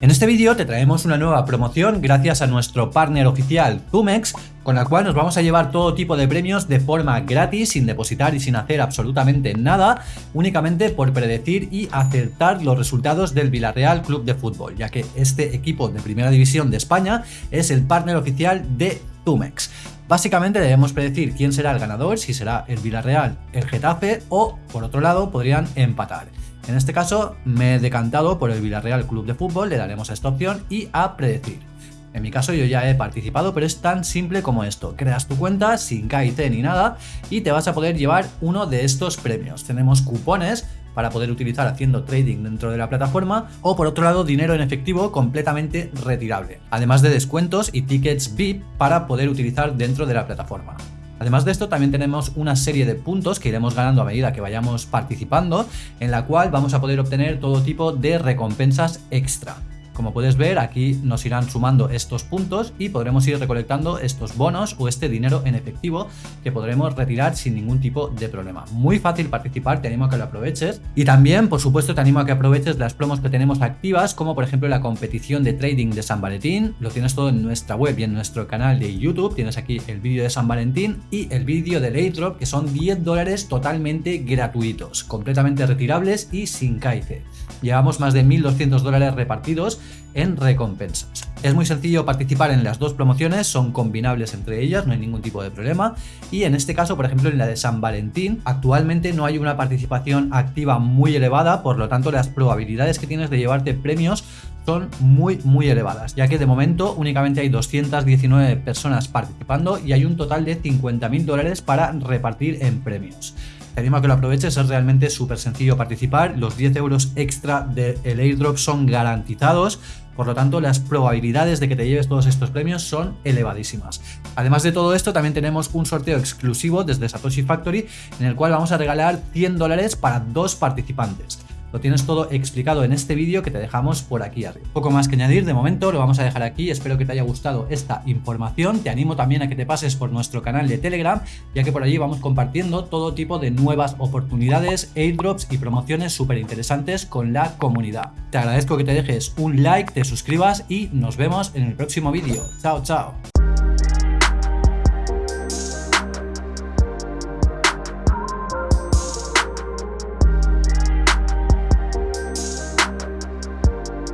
En este vídeo te traemos una nueva promoción gracias a nuestro partner oficial Tumex, con la cual nos vamos a llevar todo tipo de premios de forma gratis, sin depositar y sin hacer absolutamente nada, únicamente por predecir y acertar los resultados del Villarreal Club de Fútbol, ya que este equipo de Primera División de España es el partner oficial de Tumex. Básicamente debemos predecir quién será el ganador, si será el Villarreal, el Getafe o, por otro lado, podrían empatar. En este caso me he decantado por el Villarreal Club de Fútbol, le daremos a esta opción y a predecir. En mi caso yo ya he participado, pero es tan simple como esto. Creas tu cuenta sin KIT ni nada y te vas a poder llevar uno de estos premios. Tenemos cupones para poder utilizar haciendo trading dentro de la plataforma o por otro lado dinero en efectivo completamente retirable, además de descuentos y tickets VIP para poder utilizar dentro de la plataforma. Además de esto también tenemos una serie de puntos que iremos ganando a medida que vayamos participando, en la cual vamos a poder obtener todo tipo de recompensas extra. Como puedes ver, aquí nos irán sumando estos puntos y podremos ir recolectando estos bonos o este dinero en efectivo que podremos retirar sin ningún tipo de problema. Muy fácil participar, te animo a que lo aproveches. Y también, por supuesto, te animo a que aproveches las promos que tenemos activas, como por ejemplo la competición de trading de San Valentín. Lo tienes todo en nuestra web y en nuestro canal de YouTube. Tienes aquí el vídeo de San Valentín y el vídeo del airdrop, que son 10 dólares totalmente gratuitos, completamente retirables y sin caice. Llevamos más de 1.200 dólares repartidos en recompensas. Es muy sencillo participar en las dos promociones, son combinables entre ellas, no hay ningún tipo de problema. Y en este caso, por ejemplo, en la de San Valentín, actualmente no hay una participación activa muy elevada, por lo tanto las probabilidades que tienes de llevarte premios son muy muy elevadas, ya que de momento únicamente hay 219 personas participando y hay un total de 50.000 dólares para repartir en premios. Te que lo aproveches, es realmente súper sencillo participar, los 10 euros extra del airdrop son garantizados, por lo tanto las probabilidades de que te lleves todos estos premios son elevadísimas. Además de todo esto también tenemos un sorteo exclusivo desde Satoshi Factory en el cual vamos a regalar 100 dólares para dos participantes. Lo tienes todo explicado en este vídeo que te dejamos por aquí arriba. Poco más que añadir, de momento lo vamos a dejar aquí, espero que te haya gustado esta información, te animo también a que te pases por nuestro canal de Telegram, ya que por allí vamos compartiendo todo tipo de nuevas oportunidades, airdrops y promociones súper interesantes con la comunidad. Te agradezco que te dejes un like, te suscribas y nos vemos en el próximo vídeo. Chao, chao.